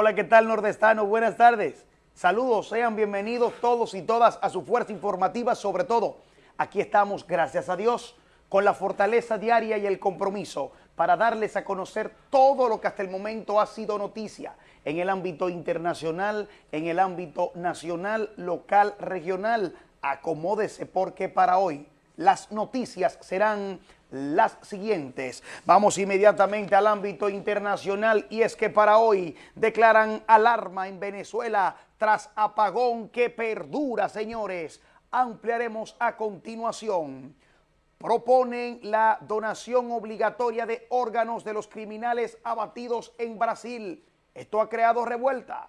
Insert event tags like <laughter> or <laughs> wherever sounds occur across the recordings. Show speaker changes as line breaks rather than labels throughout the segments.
Hola, ¿qué tal nordestano? Buenas tardes. Saludos, sean bienvenidos todos y todas a su fuerza informativa, sobre todo. Aquí estamos, gracias a Dios, con la fortaleza diaria y el compromiso para darles a conocer todo lo que hasta el momento ha sido noticia en el ámbito internacional, en el ámbito nacional, local, regional. Acomódese porque para hoy las noticias serán las siguientes. Vamos inmediatamente al ámbito internacional y es que para hoy declaran alarma en Venezuela tras apagón que perdura, señores. Ampliaremos a continuación. Proponen la donación obligatoria de órganos de los criminales abatidos en Brasil. Esto ha creado revuelta.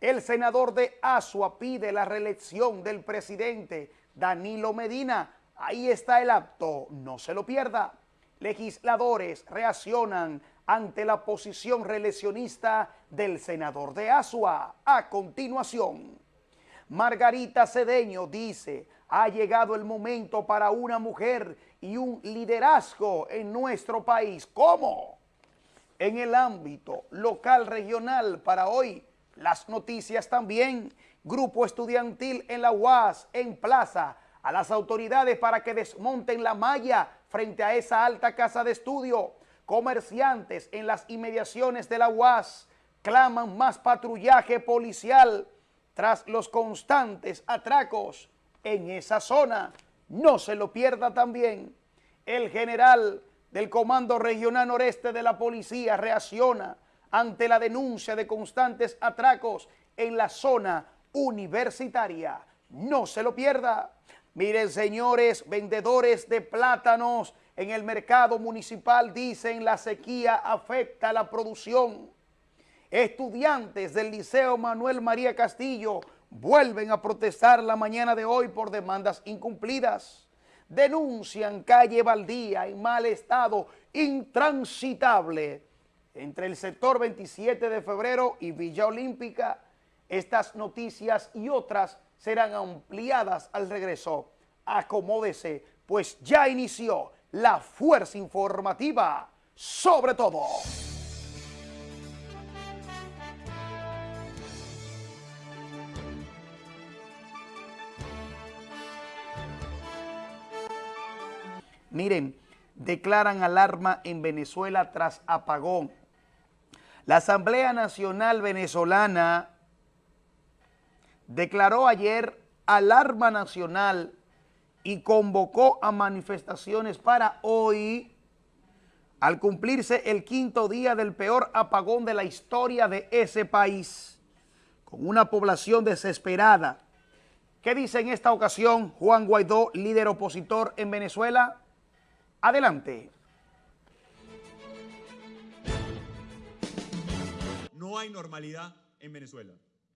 El senador de Asua pide la reelección del presidente Danilo Medina Ahí está el acto, no se lo pierda. Legisladores reaccionan ante la posición reeleccionista del senador de Asua. A continuación, Margarita Cedeño dice, ha llegado el momento para una mujer y un liderazgo en nuestro país. ¿Cómo? En el ámbito local regional para hoy, las noticias también. Grupo estudiantil en la UAS, en Plaza, a las autoridades para que desmonten la malla frente a esa alta casa de estudio. Comerciantes en las inmediaciones de la UAS claman más patrullaje policial tras los constantes atracos en esa zona. No se lo pierda también. El general del Comando Regional Noreste de la Policía reacciona ante la denuncia de constantes atracos en la zona universitaria. No se lo pierda. Miren, señores, vendedores de plátanos en el mercado municipal dicen la sequía afecta la producción. Estudiantes del Liceo Manuel María Castillo vuelven a protestar la mañana de hoy por demandas incumplidas. Denuncian calle Baldía en mal estado, intransitable, entre el sector 27 de febrero y Villa Olímpica. Estas noticias y otras serán ampliadas al regreso. Acomódese, pues ya inició la fuerza informativa sobre todo. Miren, declaran alarma en Venezuela tras apagón. La Asamblea Nacional Venezolana declaró ayer alarma nacional y convocó a manifestaciones para hoy al cumplirse el quinto día del peor apagón de la historia de ese país, con una población desesperada. ¿Qué dice en esta ocasión Juan Guaidó, líder opositor en Venezuela? Adelante.
No hay normalidad en Venezuela.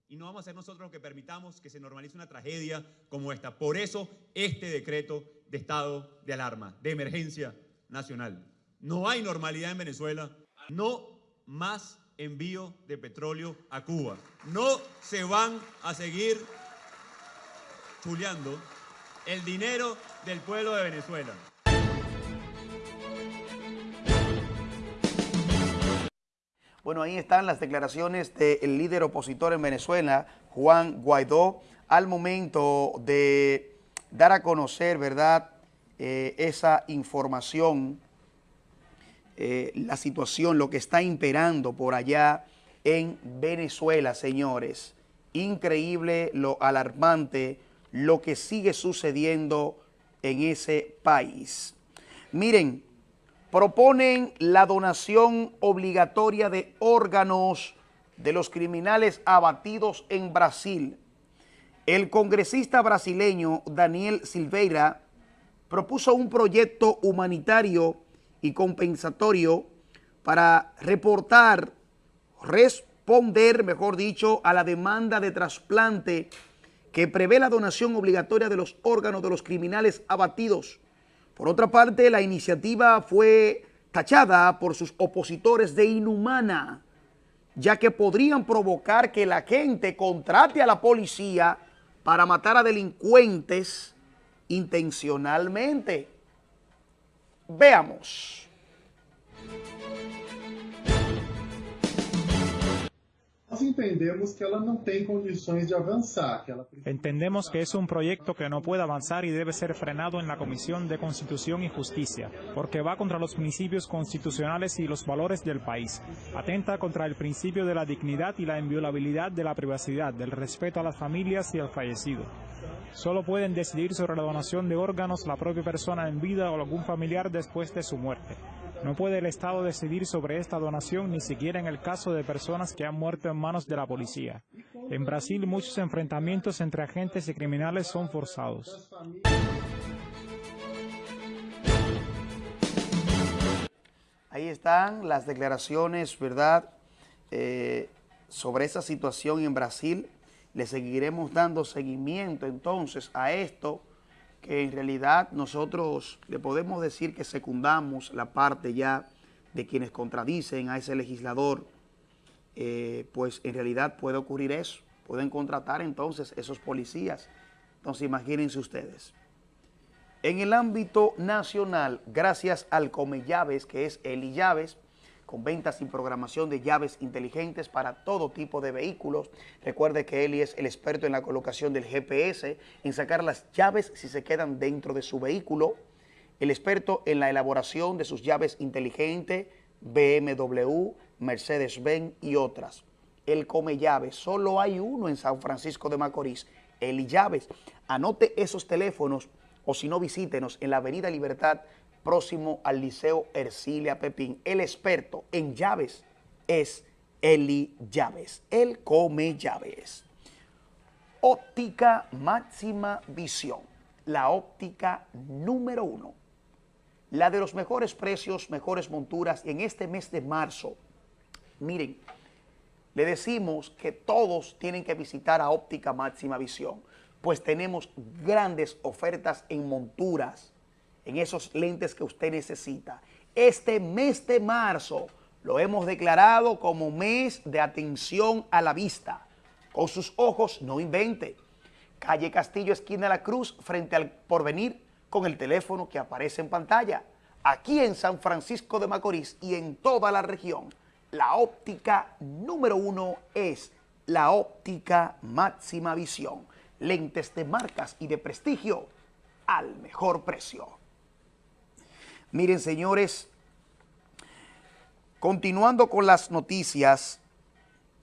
Y no vamos a ser nosotros los que permitamos que se normalice una tragedia como esta. Por eso este decreto de estado de alarma, de emergencia nacional. No hay normalidad en Venezuela. No más envío de petróleo a Cuba. No se van a seguir chuleando el dinero del pueblo de Venezuela.
Bueno, ahí están las declaraciones del líder opositor en Venezuela, Juan Guaidó, al momento de dar a conocer, ¿verdad?, eh, esa información, eh, la situación, lo que está imperando por allá en Venezuela, señores. Increíble, lo alarmante, lo que sigue sucediendo en ese país. Miren, proponen la donación obligatoria de órganos de los criminales abatidos en Brasil. El congresista brasileño Daniel Silveira propuso un proyecto humanitario y compensatorio para reportar, responder, mejor dicho, a la demanda de trasplante que prevé la donación obligatoria de los órganos de los criminales abatidos por otra parte, la iniciativa fue tachada por sus opositores de inhumana, ya que podrían provocar que la gente contrate a la policía para matar a delincuentes intencionalmente. Veamos.
Entendemos que ela não tem condições de avançar, que ela precisa...
Entendemos que es un proyecto que no puede avanzar y debe ser frenado en la Comisión de Constitución y Justicia, porque va contra los principios constitucionales y los valores del país. Atenta contra el principio de la dignidad y la inviolabilidad de la privacidad, del respeto a las familias y al fallecido. Solo pueden decidir sobre la donación de órganos la propia persona en vida o algún familiar después de su muerte. No puede el Estado decidir sobre esta donación ni siquiera en el caso de personas que han muerto en manos de la policía. En Brasil muchos enfrentamientos entre agentes y criminales son forzados.
Ahí están las declaraciones, ¿verdad? Eh, sobre esa situación en Brasil. Le seguiremos dando seguimiento entonces a esto que en realidad nosotros le podemos decir que secundamos la parte ya de quienes contradicen a ese legislador, eh, pues en realidad puede ocurrir eso. Pueden contratar entonces esos policías. Entonces imagínense ustedes. En el ámbito nacional, gracias al Come Llaves, que es Eli Llaves, con ventas y programación de llaves inteligentes para todo tipo de vehículos. Recuerde que Eli es el experto en la colocación del GPS, en sacar las llaves si se quedan dentro de su vehículo, el experto en la elaboración de sus llaves inteligentes, BMW, Mercedes-Benz y otras. El Come Llaves, solo hay uno en San Francisco de Macorís, Eli Llaves. Anote esos teléfonos o si no visítenos en la Avenida Libertad próximo al Liceo Ercilia Pepín. El experto en llaves es Eli Llaves. Él come llaves. Óptica máxima visión. La óptica número uno. La de los mejores precios, mejores monturas. en este mes de marzo, miren, le decimos que todos tienen que visitar a Óptica Máxima Visión, pues tenemos grandes ofertas en monturas, en esos lentes que usted necesita. Este mes de marzo lo hemos declarado como mes de atención a la vista. Con sus ojos no invente. Calle Castillo, esquina de la Cruz, frente al Porvenir, con el teléfono que aparece en pantalla. Aquí en San Francisco de Macorís y en toda la región, la óptica número uno es la óptica máxima visión. Lentes de marcas y de prestigio al mejor precio. Miren, señores, continuando con las noticias,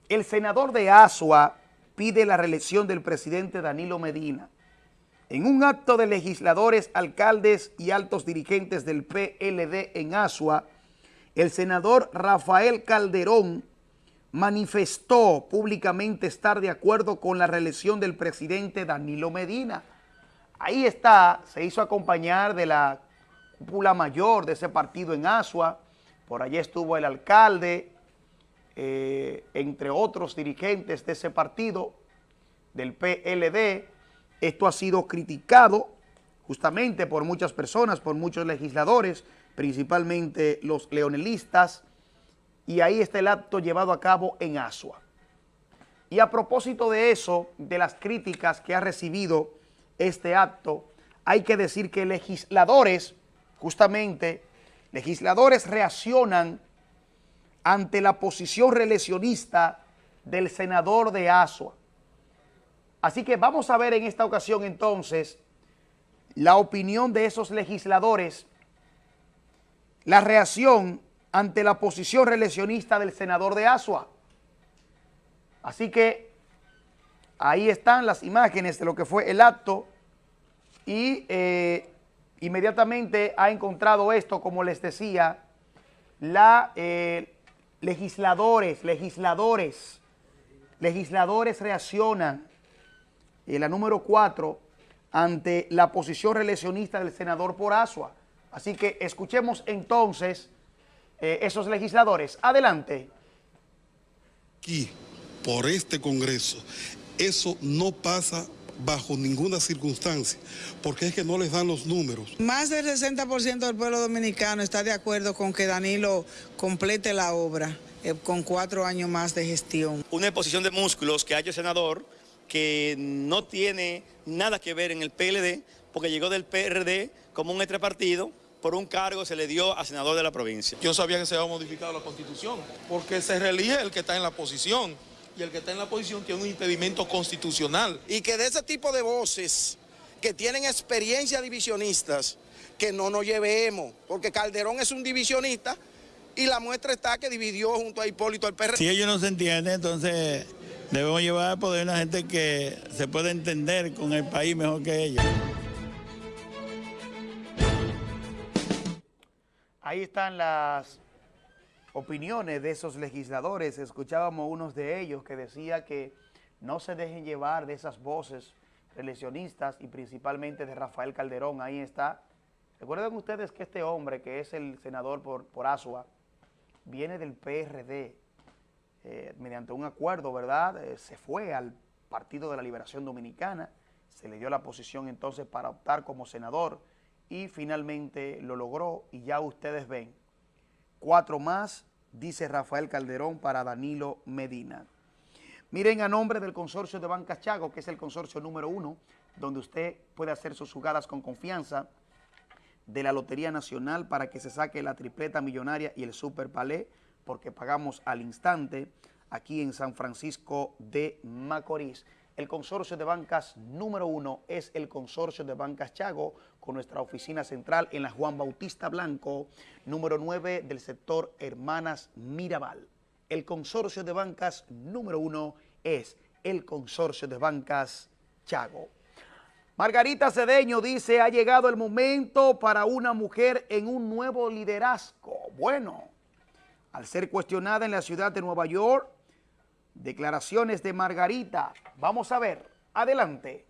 el senador de Asua pide la reelección del presidente Danilo Medina. En un acto de legisladores, alcaldes y altos dirigentes del PLD en Asua, el senador Rafael Calderón manifestó públicamente estar de acuerdo con la reelección del presidente Danilo Medina. Ahí está, se hizo acompañar de la cúpula mayor de ese partido en Asua, por allí estuvo el alcalde, eh, entre otros dirigentes de ese partido, del PLD. Esto ha sido criticado justamente por muchas personas, por muchos legisladores, principalmente los leonelistas, y ahí está el acto llevado a cabo en Asua. Y a propósito de eso, de las críticas que ha recibido este acto, hay que decir que legisladores justamente legisladores reaccionan ante la posición reeleccionista del senador de Asua. Así que vamos a ver en esta ocasión entonces la opinión de esos legisladores, la reacción ante la posición reeleccionista del senador de Asua. Así que ahí están las imágenes de lo que fue el acto y eh, inmediatamente ha encontrado esto, como les decía, la eh, legisladores, legisladores, legisladores reaccionan, en la número cuatro, ante la posición reeleccionista del senador por Asua. Así que escuchemos entonces eh, esos legisladores. Adelante.
Aquí, por este Congreso, eso no pasa bajo ninguna circunstancia, porque es que no les dan los números.
Más del 60% del pueblo dominicano está de acuerdo con que Danilo complete la obra eh, con cuatro años más de gestión.
Una exposición de músculos que ha hecho el senador que no tiene nada que ver en el PLD, porque llegó del PRD como un entrepartido, por un cargo se le dio a senador de la provincia.
Yo sabía que se iba a modificar la constitución, porque se reelige el que está en la posición
y el que está en la oposición tiene un impedimento constitucional.
Y que de ese tipo de voces que tienen experiencia divisionistas, que no nos llevemos, porque Calderón es un divisionista y la muestra está que dividió junto a Hipólito el PRD.
Si ellos no se entienden, entonces debemos llevar al poder una gente que se pueda entender con el país mejor que ellos.
Ahí están las opiniones de esos legisladores. Escuchábamos unos de ellos que decía que no se dejen llevar de esas voces reeleccionistas y principalmente de Rafael Calderón. Ahí está. Recuerden ustedes que este hombre, que es el senador por, por Asua, viene del PRD. Eh, mediante un acuerdo, ¿verdad? Eh, se fue al Partido de la Liberación Dominicana, se le dio la posición entonces para optar como senador y finalmente lo logró y ya ustedes ven, cuatro más, dice Rafael Calderón para Danilo Medina. Miren a nombre del consorcio de Bancas Chago, que es el consorcio número uno, donde usted puede hacer sus jugadas con confianza de la Lotería Nacional para que se saque la tripleta millonaria y el Super Palé, porque pagamos al instante aquí en San Francisco de Macorís. El consorcio de bancas número uno es el consorcio de bancas Chago, con nuestra oficina central en la Juan Bautista Blanco, número 9 del sector Hermanas Mirabal. El consorcio de bancas número uno es el consorcio de bancas Chago. Margarita Cedeño dice, ha llegado el momento para una mujer en un nuevo liderazgo. Bueno, al ser cuestionada en la ciudad de Nueva York, Declaraciones de Margarita. Vamos a ver. Adelante.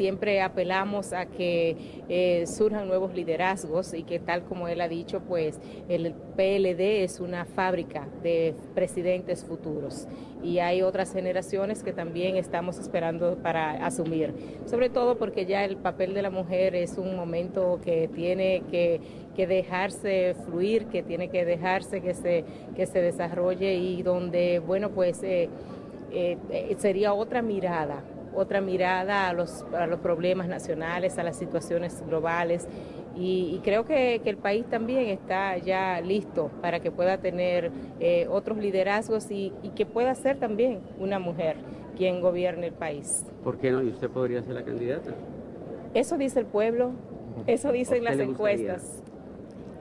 siempre apelamos a que eh, surjan nuevos liderazgos y que tal como él ha dicho, pues el PLD es una fábrica de presidentes futuros y hay otras generaciones que también estamos esperando para asumir, sobre todo porque ya el papel de la mujer es un momento que tiene que, dejarse fluir, que tiene que dejarse que se, que se desarrolle y donde, bueno, pues eh, eh, sería otra mirada otra mirada a los, a los problemas nacionales, a las situaciones globales y, creo que, el país también está ya listo para que pueda tener eh, otros liderazgos y, que pueda ser también una mujer quien gobierne el país.
¿Por qué no? ¿Y usted podría ser la candidata?
Eso dice el pueblo, eso dicen las encuestas.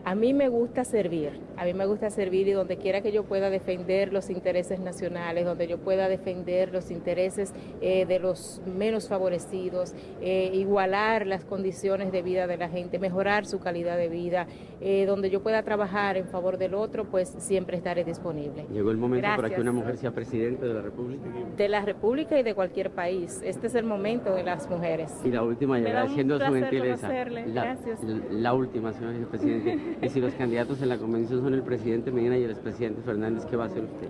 A mí me gusta servir, a mí me gusta servir y donde quiera que yo pueda defender los intereses nacionales, donde yo pueda defender los intereses eh, de los menos favorecidos, eh, igualar las condiciones de vida de la gente, mejorar su calidad de vida, eh, donde yo pueda trabajar en favor del otro, pues siempre estaré disponible.
Llegó el momento para que una mujer sea presidente de la República.
De la República y de cualquier país. Este es el momento de las mujeres.
Y la última, ya agradeciendo su gentileza.
La,
la última, señor presidente. <laughs> Y si los candidatos en la convención son el presidente Medina y el expresidente Fernández, ¿qué va a hacer usted?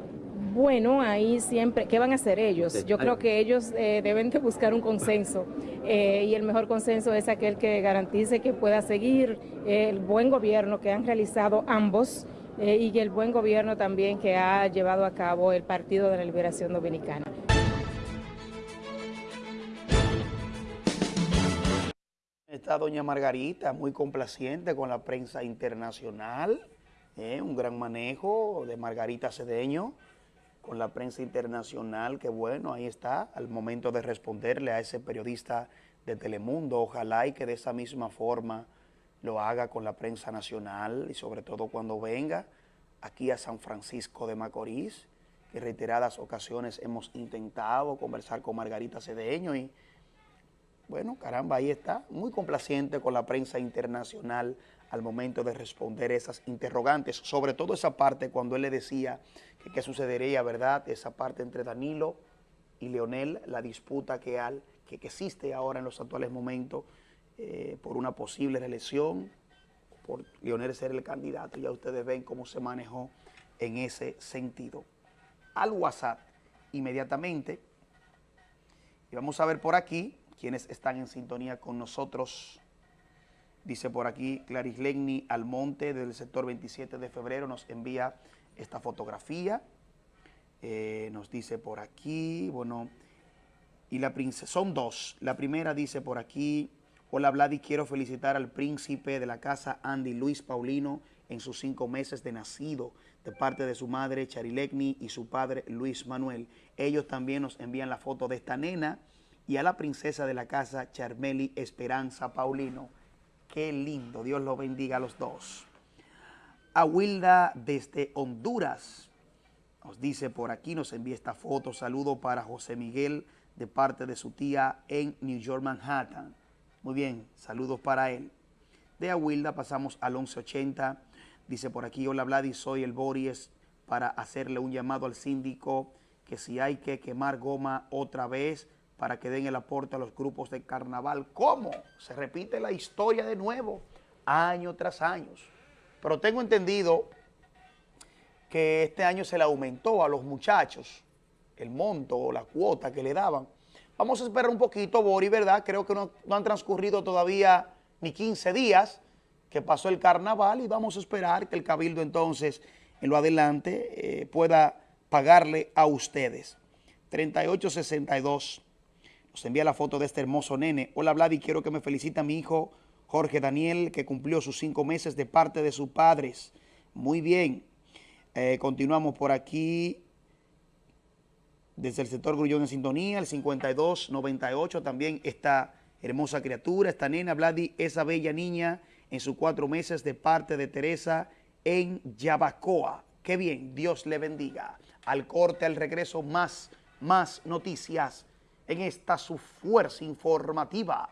Bueno, ahí siempre, ¿qué van a hacer ellos? Yo creo que ellos eh, deben de buscar un consenso eh, y el mejor consenso es aquel que garantice que pueda seguir el buen gobierno que han realizado ambos eh, y el buen gobierno también que ha llevado a cabo el Partido de la Liberación Dominicana.
Está doña Margarita, muy complaciente con la prensa internacional, ¿eh? un gran manejo de Margarita Cedeño con la prensa internacional, que bueno, ahí está, al momento de responderle a ese periodista de Telemundo, ojalá y que de esa misma forma lo haga con la prensa nacional y sobre todo cuando venga aquí a San Francisco de Macorís, que reiteradas ocasiones hemos intentado conversar con Margarita Cedeño y bueno, caramba, ahí está, muy complaciente con la prensa internacional al momento de responder esas interrogantes, sobre todo esa parte cuando él le decía que qué sucedería, ¿verdad? Esa parte entre Danilo y Leonel, la disputa que, al, que, existe ahora en los actuales momentos eh, por una posible reelección, por Leonel ser el candidato, ya ustedes ven cómo se manejó en ese sentido. Al WhatsApp, inmediatamente, y vamos a ver por aquí, quienes están en sintonía con nosotros. Dice por aquí Claris Legni Almonte del sector 27 de febrero nos envía esta fotografía. Eh, nos dice por aquí, bueno, y la princesa, son dos. La primera dice por aquí, hola Vladi, quiero felicitar al príncipe de la casa Andy Luis Paulino en sus cinco meses de nacido de parte de su madre Charilegni y su padre Luis Manuel. Ellos también nos envían la foto de esta nena y a la princesa de la casa Charmeli Esperanza Paulino. Qué lindo, Dios los bendiga a los dos. A Wilda desde Honduras nos dice por aquí, nos envía esta foto, saludo para José Miguel de parte de su tía en New York, Manhattan. Muy bien, saludos para él. De Aguilda pasamos al 1180. Dice por aquí, hola Vladi, soy el Boris para hacerle un llamado al síndico que si hay que quemar goma otra vez para que den el aporte a los grupos de carnaval. ¿Cómo? Se repite la historia de nuevo, año tras año. Pero tengo entendido que este año se le aumentó a los muchachos el monto o la cuota que le daban. Vamos a esperar un poquito, Bori, ¿verdad? Creo que no, han transcurrido todavía ni 15 días que pasó el carnaval y vamos a esperar que el cabildo entonces en lo adelante eh, pueda pagarle a ustedes. 3862 nos envía la foto de este hermoso nene. Hola Vladi, quiero que me felicite a mi hijo Jorge Daniel que cumplió sus cinco meses de parte de sus padres. Muy bien. Eh, continuamos por aquí desde el sector Grullón en sintonía, el 5298 también esta hermosa criatura, esta nena, Vladi, esa bella niña en sus cuatro meses de parte de Teresa en Yabacoa. Qué bien, Dios le bendiga. Al corte, al regreso, más, más noticias en esta su fuerza informativa,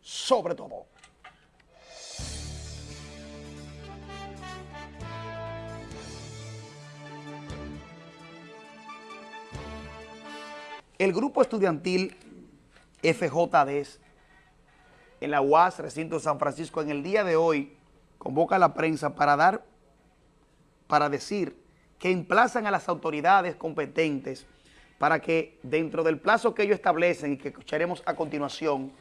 sobre todo. El grupo estudiantil FJD en la UAS, recinto San Francisco, en el día de hoy convoca a la prensa para dar, para decir que emplazan a las autoridades competentes para que dentro del plazo que ellos establecen y que escucharemos a continuación,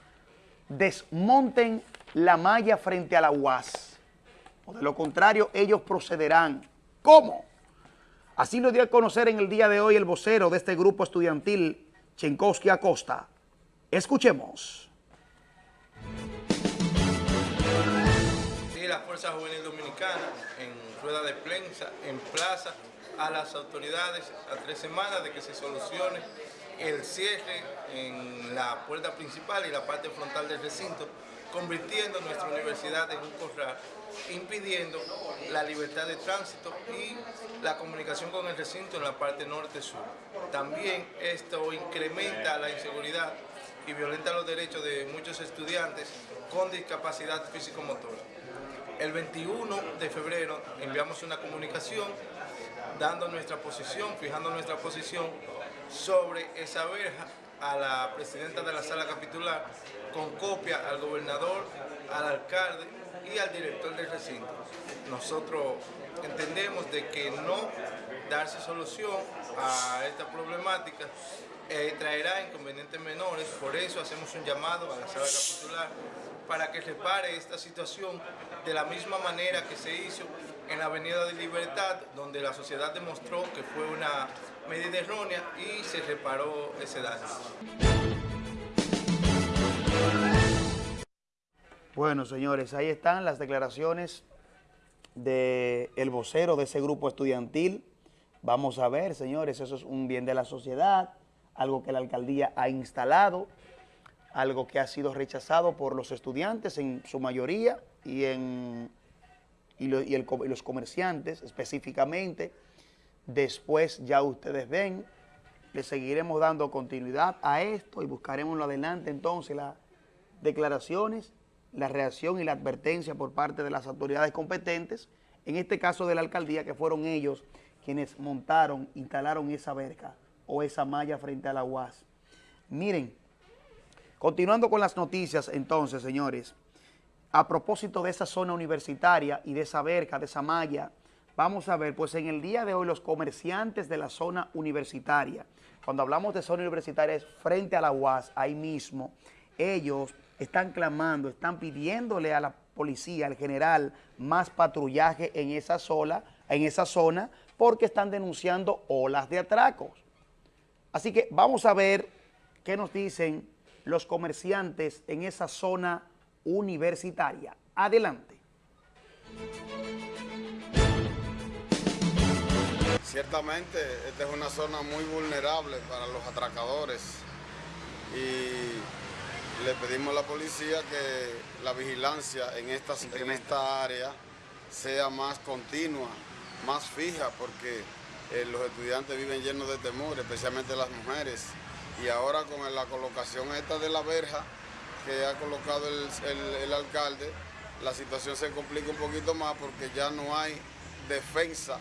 desmonten la malla frente a la UAS. O de lo contrario, ellos procederán. ¿Cómo? Así lo dio a conocer en el día de hoy el vocero de este grupo estudiantil, Chenkowski Acosta. Escuchemos.
Sí, la Fuerza Juvenil Dominicana en rueda de prensa emplaza a las autoridades a tres semanas de que se solucione el cierre en la puerta principal y la parte frontal del recinto, convirtiendo nuestra universidad en un corral impidiendo la libertad de tránsito y la comunicación con el recinto en la parte norte-sur. También esto incrementa la inseguridad y violenta los derechos de muchos estudiantes con discapacidad físico-motora. El 21 de febrero enviamos una comunicación dando nuestra posición, fijando nuestra posición sobre esa verja a la presidenta de la sala capitular con copia al gobernador, al alcalde y al director del recinto. Nosotros entendemos de que no darse solución a esta problemática eh, traerá inconvenientes menores, por eso hacemos un llamado a la sala capitular para que repare esta situación de la misma manera que se hizo en la Avenida de Libertad, donde la sociedad demostró que fue una medida errónea y se reparó ese daño.
Bueno, señores, ahí están las declaraciones del el vocero de ese grupo estudiantil. Vamos a ver, señores, eso es un bien de la sociedad, algo que la alcaldía ha instalado, algo que ha sido rechazado por los estudiantes en su mayoría y, en, y, los comerciantes específicamente. Después ya ustedes ven, le seguiremos dando continuidad a esto y buscaremos lo adelante entonces las declaraciones la reacción y la advertencia por parte de las autoridades competentes, en este caso de la alcaldía, que fueron ellos quienes montaron, instalaron esa verca o esa malla frente a la UAS. Miren, continuando con las noticias entonces, señores, a propósito de esa zona universitaria y de esa verca, de esa malla, vamos a ver, pues en el día de hoy los comerciantes de la zona universitaria, cuando hablamos de zona universitaria es frente a la UAS, ahí mismo, ellos están clamando, están pidiéndole a la policía, al general, más patrullaje en esa, en esa zona porque están denunciando olas de atracos. Así que vamos a ver qué nos dicen los comerciantes en esa zona universitaria. Adelante.
Ciertamente, esta es una zona muy vulnerable para los atracadores y le pedimos a la policía que la vigilancia en esta, en esta área sea más continua, más fija, porque eh, los estudiantes viven llenos de temor, especialmente las mujeres. Y ahora con la colocación esta de la verja que ha colocado el, el alcalde, la situación se complica un poquito más porque ya no hay defensa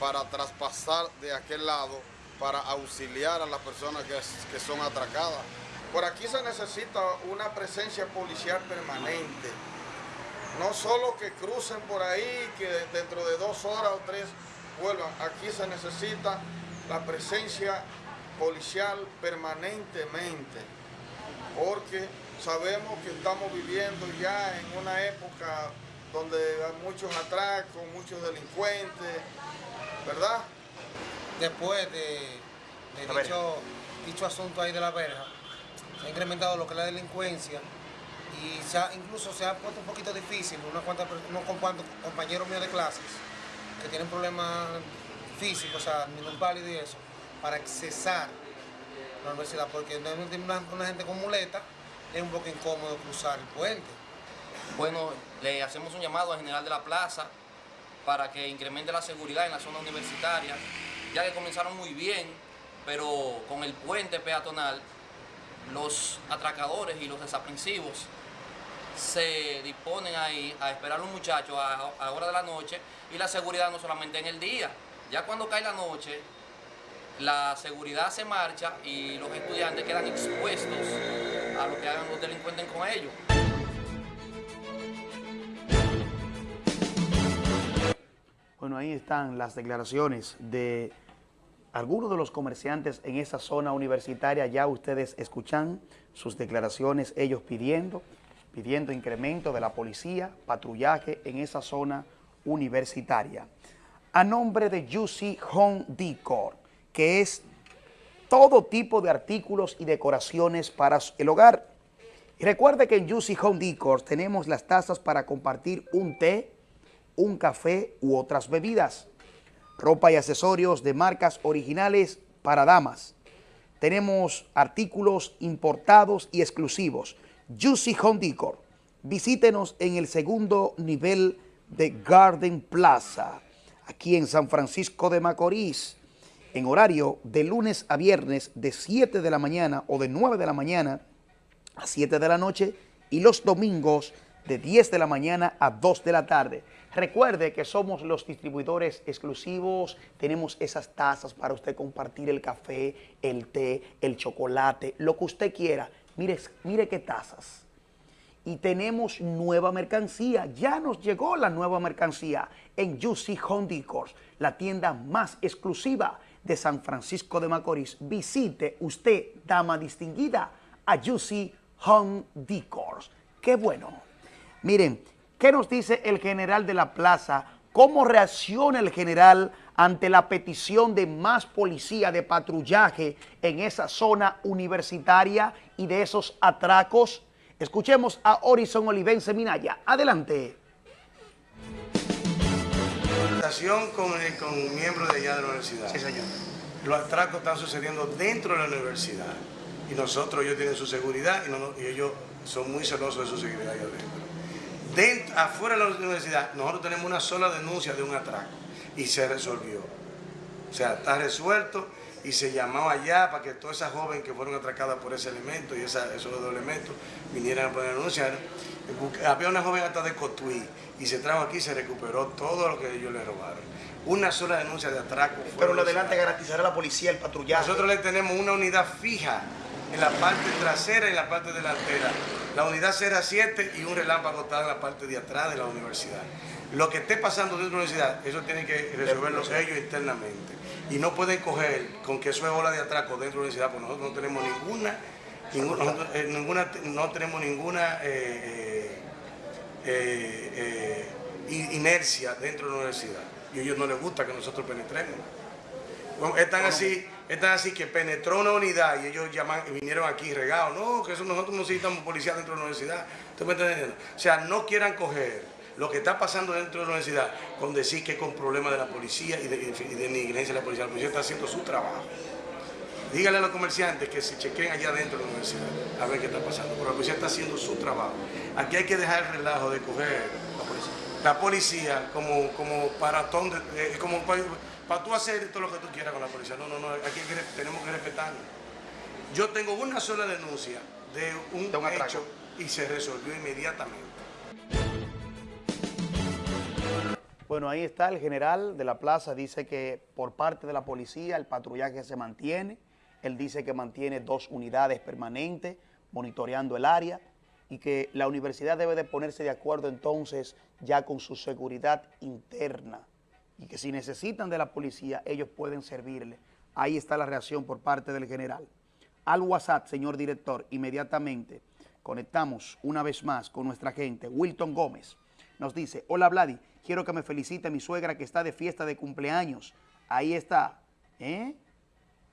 para traspasar de aquel lado para auxiliar a las personas que, que son atracadas.
Por aquí se necesita una presencia policial permanente. No solo que crucen por ahí, que dentro de dos horas o tres vuelvan. Aquí se necesita la presencia policial permanentemente. Porque sabemos que estamos viviendo ya en una época donde hay muchos atracos, muchos delincuentes, ¿verdad?
Después de, dicho, dicho, asunto ahí de la verja, se ha incrementado lo que es la delincuencia y incluso se ha puesto un poquito difícil unos cuantos, unos compañeros míos de clases que tienen problemas físicos, o sea, ningún pálido y eso, para accesar a la universidad, porque no una, una gente con muleta es un poco incómodo cruzar el puente.
Bueno, le hacemos un llamado al general de la plaza para que incremente la seguridad en la zona universitaria, ya que comenzaron muy bien, pero con el puente peatonal, los atracadores y los desaprensivos se disponen ahí a esperar a los muchachos a, a hora de la noche y la seguridad no solamente en el día, ya cuando cae la noche, la seguridad se marcha y los estudiantes quedan expuestos lo que hagan los delincuentes con ellos.
Bueno, ahí están las declaraciones de algunos de los comerciantes en esa zona universitaria. Ya ustedes escuchan sus declaraciones, ellos pidiendo, pidiendo incremento de la policía, patrullaje en esa zona universitaria. A nombre de Juicy Home Decor, que es todo tipo de artículos y decoraciones para el hogar. Recuerde que en Juicy Home Decor tenemos las tazas para compartir un té, un café u otras bebidas. Ropa y accesorios de marcas originales para damas. Tenemos artículos importados y exclusivos. Juicy Home Decor. Visítenos en el segundo nivel de Garden Plaza, aquí en San Francisco de Macorís en horario de lunes a viernes de 7 de la mañana o de 9 de la mañana a 7 de la noche y los domingos de 10 de la mañana a 2 de la tarde. Recuerde que somos los distribuidores exclusivos, tenemos esas tazas para usted compartir el café, el té, el chocolate, lo que usted quiera. Mire, mire qué tazas. Y tenemos nueva mercancía, ya nos llegó la nueva mercancía en Juicy Home Decor, la tienda más exclusiva de San Francisco de Macorís, visite usted, dama distinguida, a Juicy Home Decors. ¡Qué bueno! Miren, ¿qué nos dice el general de la plaza? ¿Cómo reacciona el general ante la petición de más policía de patrullaje en esa zona universitaria y de esos atracos? Escuchemos a Horizon Olivense Minaya. Adelante
con, con miembros de allá de la universidad.
Sí, señor.
Los atracos están sucediendo dentro de la universidad. Y nosotros, ellos tienen su seguridad y, ellos son muy celosos de su seguridad allá adentro. Afuera de la universidad, nosotros tenemos una sola denuncia de un atraco y se resolvió. O sea, está resuelto y se llamó allá para que todas esas jóvenes que fueron atracadas por ese elemento y esos dos elementos vinieran a poder denunciar. Había una joven hasta de Cotuí y se trajo aquí y se recuperó todo lo que ellos le robaron. Una sola denuncia de atraco.
Pero lo adelante garantizará la policía el patrullaje.
Nosotros le tenemos una unidad fija en la parte trasera y en la parte delantera. La unidad será 7 y un relámpago está en la parte de atrás de la universidad. Lo que esté pasando dentro de la universidad, eso tiene que resolverlo ellos internamente. Y no pueden coger con que eso es ola de atraco dentro de la universidad, porque nosotros no tenemos ninguna, ninguna, eh, ninguna no tenemos ninguna eh, eh, inercia dentro de la universidad. Y a ellos no les gusta que nosotros penetremos. están así, están así que penetró una unidad y ellos llaman, vinieron aquí regados. No, que nosotros no necesitamos policía dentro de la universidad. O sea, no quieran coger lo que está pasando dentro de la universidad con decir que con problemas de la policía y de, y de negligencia de la policía. La policía está haciendo su trabajo. Dígale a los comerciantes que se chequen allá dentro de la universidad a ver qué está pasando. Pero la policía está haciendo su trabajo. Aquí hay que dejar el relajo de coger la policía, como, como paratón, de, como para, tú hacer todo lo que tú quieras con la policía. No, no, no, aquí tenemos que respetarlo. Yo tengo una sola denuncia de un, de un hecho y se resolvió inmediatamente.
Bueno, ahí está el general de la plaza, dice que por parte de la policía el patrullaje se mantiene, él dice que mantiene dos unidades permanentes monitoreando el área y que la universidad debe de ponerse de acuerdo entonces ya con su seguridad interna y que si necesitan de la policía ellos pueden servirle. Ahí está la reacción por parte del general. Al WhatsApp, señor director, inmediatamente conectamos una vez más con nuestra gente. Wilton Gómez nos dice, hola Vladi, quiero que me felicite mi suegra que está de fiesta de cumpleaños. Ahí está, ¿eh?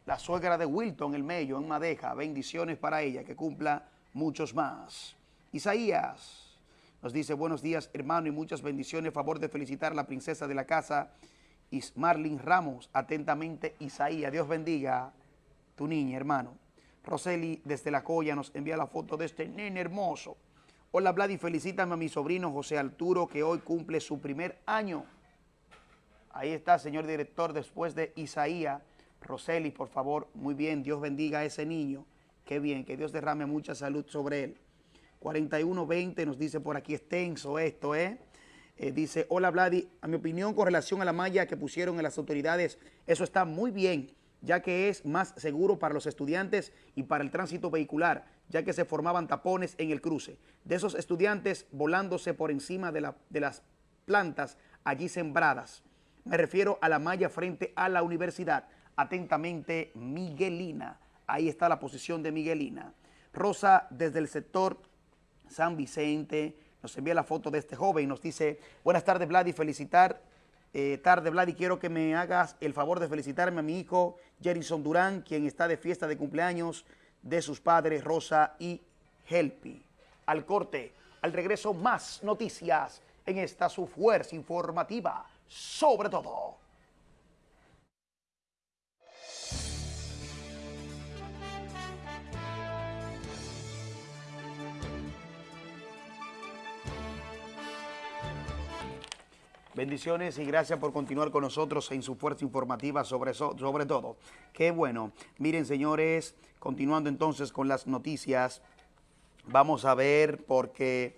La suegra de Wilton, el Mello, en Madeja. Bendiciones para ella, que cumpla muchos más. Isaías nos dice, buenos días hermano y muchas bendiciones. Favor de felicitar a la princesa de la casa, Ismarlin Ramos. Atentamente, Isaías. Dios bendiga tu niña, hermano. Roseli desde La Coya nos envía la foto de este nene hermoso. Hola Vladi, felicítame a mi sobrino José Arturo que hoy cumple su primer año. Ahí está, señor director, después de Isaías. Roseli, por favor, muy bien, Dios bendiga a ese niño. Qué bien, que Dios derrame mucha salud sobre él. 4120 nos dice por aquí extenso esto, ¿eh? ¿eh? Dice, hola Vladi, a mi opinión con relación a la malla que pusieron en las autoridades, eso está muy bien, ya que es más seguro para los estudiantes y para el tránsito vehicular, ya que se formaban tapones en el cruce. De esos estudiantes volándose por encima de, la, de las plantas allí sembradas. Me refiero a la malla frente a la universidad. Atentamente, Miguelina. Ahí está la posición de Miguelina. Rosa, desde el sector San Vicente, nos envía la foto de este joven y nos dice, buenas tardes, Vladi, felicitar, eh, tarde, Vladi, quiero que me hagas el favor de felicitarme a mi hijo, Jerison Durán, quien está de fiesta de cumpleaños de sus padres, Rosa y Helpi. Al corte, al regreso, más noticias en esta su fuerza informativa, sobre todo. Bendiciones y gracias por continuar con nosotros en su fuerza informativa sobre, sobre todo. Qué bueno. Miren, señores, continuando entonces con las noticias, vamos a ver porque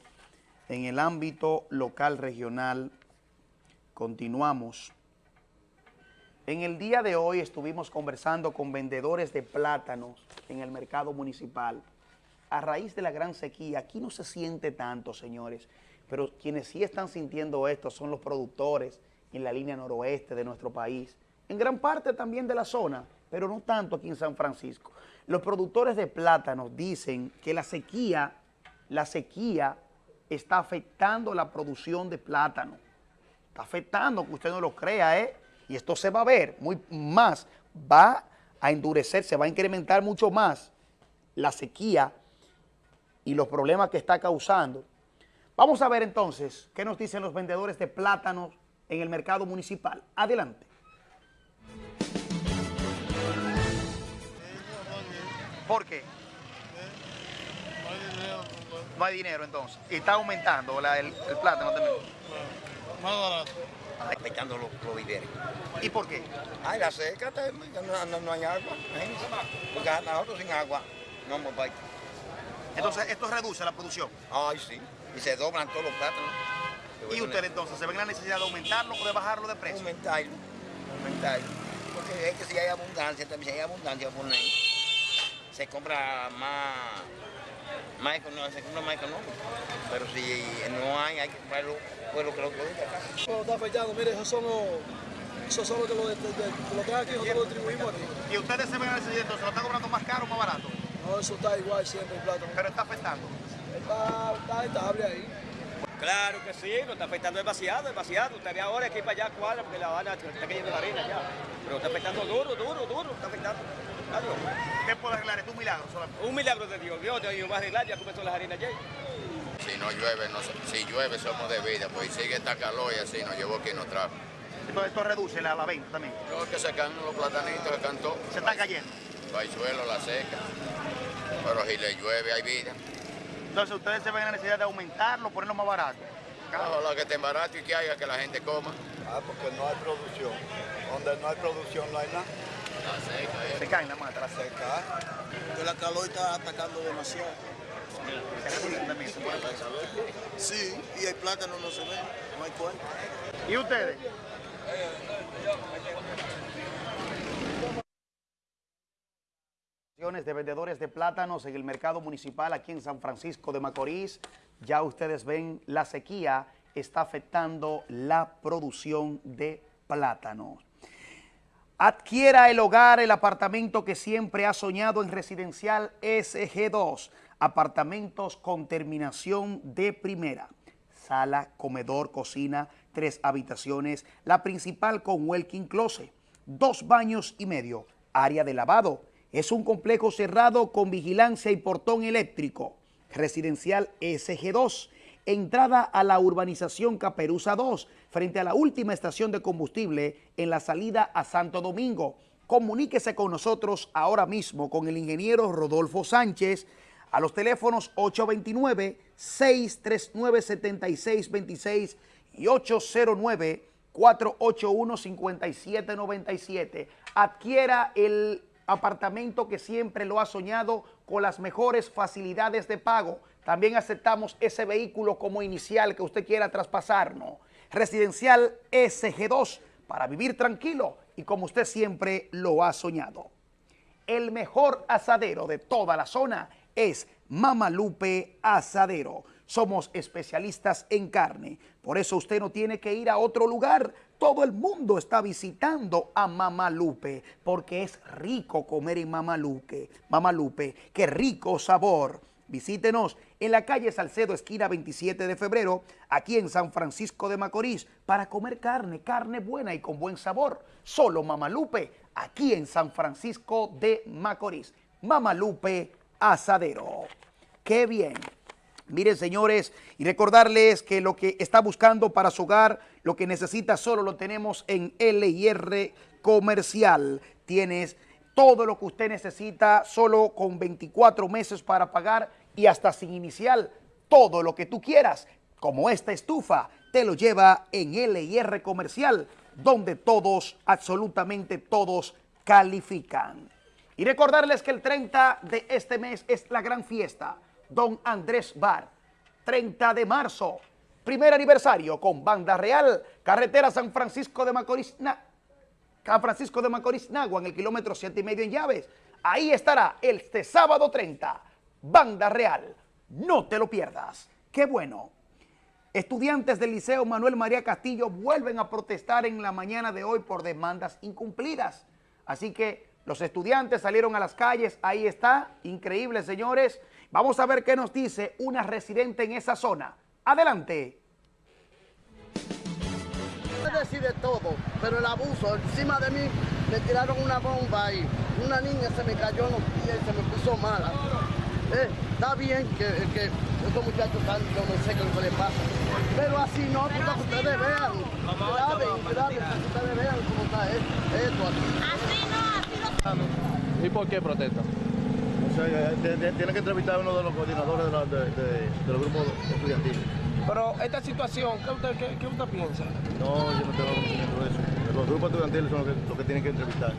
en el ámbito local regional continuamos. En el día de hoy estuvimos conversando con vendedores de plátanos en el mercado municipal. A raíz de la gran sequía, aquí no se siente tanto, señores, pero quienes sí están sintiendo esto son los productores en la línea noroeste de nuestro país, en gran parte también de la zona, pero no tanto aquí en San Francisco. Los productores de plátanos dicen que la sequía, la sequía está afectando la producción de plátano. Está afectando, que usted no lo crea, ¿eh? Y esto se va a ver muy más, va a endurecer, se va a incrementar mucho más la sequía y los problemas que está causando Vamos a ver entonces qué nos dicen los vendedores de plátanos en el mercado municipal. Adelante. ¿Por qué? No hay dinero entonces. Y está aumentando el, plátano también.
Más barato.
Respetando los, los
¿Y
por qué? Ay, la seca, no, no, hay agua. Porque nosotros sin agua no hemos
Entonces, ¿esto reduce la producción?
Ay, sí y se doblan todos los plátanos.
¿Y usted entonces se ven la necesidad de aumentarlo o de bajarlo de precio?
Aumentarlo, aumentarlo. Porque es que si hay abundancia, también si hay abundancia por ahí, se compra más, más económico, se compra más económico. Pero si no hay, hay que comprarlo pues lo que lo produce acá.
No, está afectando, mire, esos son los, esos son los que lo, de, lo que aquí, nosotros lo distribuimos aquí.
¿Y ustedes se ven la necesidad entonces lo están cobrando más caro o más barato?
No, eso está igual siempre el plátano.
Pero está afectando
está, estable ahí.
Claro que sí, lo está afectando demasiado, demasiado. Usted ve ahora aquí para allá cuadra porque la Habana está cayendo la arena ya. Pero está afectando duro, duro, duro, está afectando.
¿Qué puede arreglar? ¿Es un milagro solamente?
Un milagro de Dios. Dios te va a arreglar, ya comenzó las arenas ya.
Si no llueve, no, si llueve somos de vida, pues sigue esta calor y así nos llevó quien nos trajo.
Entonces esto reduce la, la venta también.
No, que se caen los platanitos, se cantó.
Se está cayendo.
Paisuelo, la seca. Pero si le llueve hay vida.
Entonces ustedes se ven en la necesidad de aumentarlo, ponerlo más barato.
Ojalá que esté barato y que haya que la gente coma.
Ah, porque no hay producción. Donde no hay producción no hay nada.
La seca, eh.
Se caen la mata, la
seca.
Que la calor está atacando demasiado. Sí, y el plátano no se ve, no hay cuenta.
¿Y ustedes? De vendedores de plátanos en el mercado municipal aquí en San Francisco de Macorís. Ya ustedes ven, la sequía está afectando la producción de plátanos. Adquiera el hogar, el apartamento que siempre ha soñado en residencial SG2. Apartamentos con terminación de primera. Sala, comedor, cocina, tres habitaciones, la principal con walking closet, dos baños y medio, área de lavado. Es un complejo cerrado con vigilancia y portón eléctrico. Residencial SG2. Entrada a la urbanización Caperuza 2, frente a la última estación de combustible en la salida a Santo Domingo. Comuníquese con nosotros ahora mismo con el ingeniero Rodolfo Sánchez a los teléfonos 829-639-7626 y 809-481-5797. Adquiera el apartamento que siempre lo ha soñado con las mejores facilidades de pago. También aceptamos ese vehículo como inicial que usted quiera traspasarnos. Residencial SG2 para vivir tranquilo y como usted siempre lo ha soñado. El mejor asadero de toda la zona es Mamalupe Asadero. Somos especialistas en carne, por eso usted no tiene que ir a otro lugar. Todo el mundo está visitando a Mamalupe, porque es rico comer en Mamalupe. Mamalupe, qué rico sabor. Visítenos en la calle Salcedo, esquina 27 de febrero, aquí en San Francisco de Macorís, para comer carne, carne buena y con buen sabor. Solo Mamalupe, aquí en San Francisco de Macorís. Mamalupe Asadero. ¡Qué bien! Miren, señores, y recordarles que lo que está buscando para su hogar, lo que necesita solo lo tenemos en LIR Comercial. Tienes todo lo que usted necesita solo con 24 meses para pagar y hasta sin inicial. Todo lo que tú quieras, como esta estufa, te lo lleva en LIR Comercial, donde todos, absolutamente todos, califican. Y recordarles que el 30 de este mes es la gran fiesta, Don Andrés Bar, 30 de marzo, primer aniversario con Banda Real, carretera San Francisco de Macorís, Na- San Francisco de Macorís, Nagua, en el kilómetro 7 y medio en Llaves. Ahí estará este sábado 30, Banda Real. No te lo pierdas. ¡Qué bueno! Estudiantes del Liceo Manuel María Castillo vuelven a protestar en la mañana de hoy por demandas incumplidas. Así que los estudiantes salieron a las calles, ahí está, increíble señores. Vamos a ver qué nos dice una residente en esa zona. Adelante.
Puede decir de todo, pero el abuso, encima de mí me tiraron una bomba y una niña se me cayó en los pies y se me puso mala. Eh, está bien que, que estos muchachos están, yo no sé qué es lo que les pasa, pero así no, porque que ustedes vean, graben, graben, para que ustedes vean cómo está esto, esto aquí.
¿Y por qué protesta?
O sea, de- de- tiene que entrevistar a uno de los coordinadores de, la- de- de- de los grupos estudiantiles.
Pero esta situación, ¿qué usted, qué, qué usted piensa?
No, yo no tengo conocimiento de eso. Los grupos estudiantiles son los que, los que tienen que entrevistar.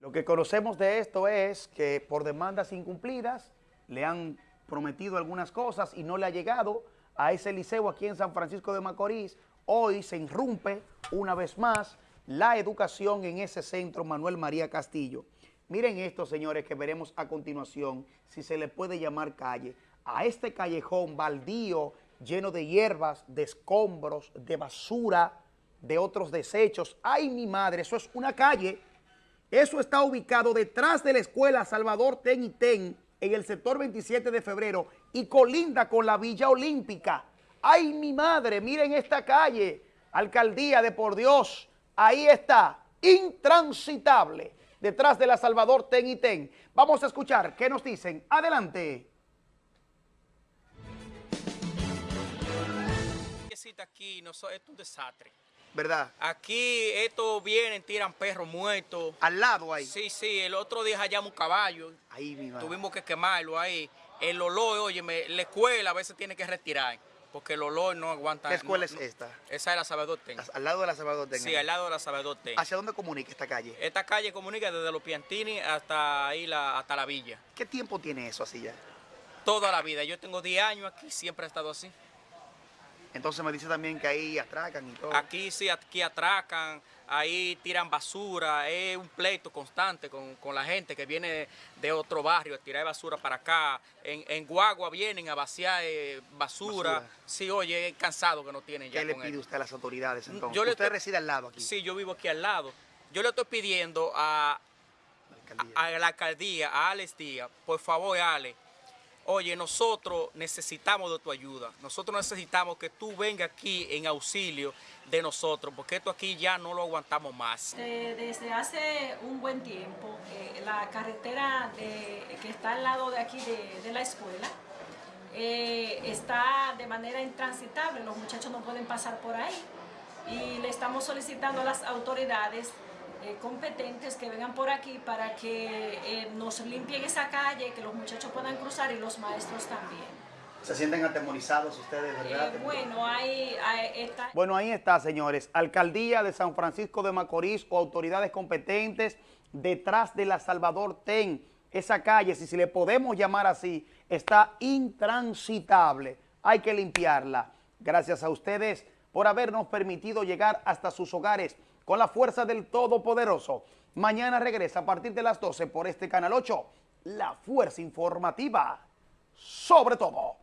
Lo que conocemos de esto es que por demandas incumplidas le han prometido algunas cosas y no le ha llegado a ese liceo aquí en San Francisco de Macorís. Hoy se irrumpe una vez más la educación en ese centro Manuel María Castillo. Miren esto, señores, que veremos a continuación, si se le puede llamar calle. A este callejón baldío, lleno de hierbas, de escombros, de basura, de otros desechos. ¡Ay, mi madre! Eso es una calle. Eso está ubicado detrás de la escuela Salvador Ten y Ten, en el sector 27 de febrero, y colinda con la Villa Olímpica. ¡Ay, mi madre! Miren esta calle. Alcaldía de Por Dios. Ahí está. Intransitable. detrás de la Salvador Ten y Ten. Vamos a escuchar qué nos dicen. Adelante.
aquí no, esto es un desastre.
¿Verdad?
Aquí estos vienen, tiran perros muertos.
¿Al lado ahí?
Sí, sí, el otro día hallamos un caballo.
Ahí mismo.
Tuvimos que quemarlo ahí. El olor, oye, la escuela a veces tiene que retirar. Porque el olor no aguanta.
¿Qué escuela
no,
es esta?
Esa es la Salvador Ten.
¿Al lado de la Salvador Ten?
Sí, al lado de la Salvador Ten.
¿Hacia dónde comunica esta calle?
Esta calle comunica desde los Piantini hasta ahí, la, hasta la villa.
¿Qué tiempo tiene eso así ya?
Toda la vida. Yo tengo 10 años aquí, siempre he estado así.
Entonces me dice también que ahí atracan y todo.
Aquí sí, aquí atracan, ahí tiran basura, es un pleito constante con, la gente que viene de otro barrio a tirar basura para acá. En, en Guagua vienen a vaciar eh, basura. Sí, oye, es cansado que no tienen ya
¿Qué le pide usted a las autoridades entonces?
Yo
¿Usted reside al lado aquí?
Sí, yo vivo aquí al lado. Yo le estoy pidiendo a, a, a la alcaldía, a Alex Díaz, por favor, Ale, oye, nosotros necesitamos de tu ayuda, nosotros necesitamos que tú vengas aquí en auxilio de nosotros, porque esto aquí ya no lo aguantamos más.
desde hace un buen tiempo, eh, la carretera que está al lado de aquí de, la escuela, eh, está de manera intransitable, los muchachos no pueden pasar por ahí. Y le estamos solicitando a las autoridades eh, competentes que vengan por aquí para que eh, nos limpien esa calle, que los muchachos puedan cruzar y los maestros también.
¿Se sienten atemorizados ustedes, verdad?
Eh, bueno, ahí, está.
Bueno, ahí está, señores. Alcaldía de San Francisco de Macorís o autoridades competentes detrás de la Salvador Ten. Esa calle, si, si le podemos llamar así, está intransitable. Hay que limpiarla. Gracias a ustedes por habernos permitido llegar hasta sus hogares con la fuerza del Todopoderoso. Mañana regresa a partir de las 12 por este Canal 8, la fuerza informativa sobre todo.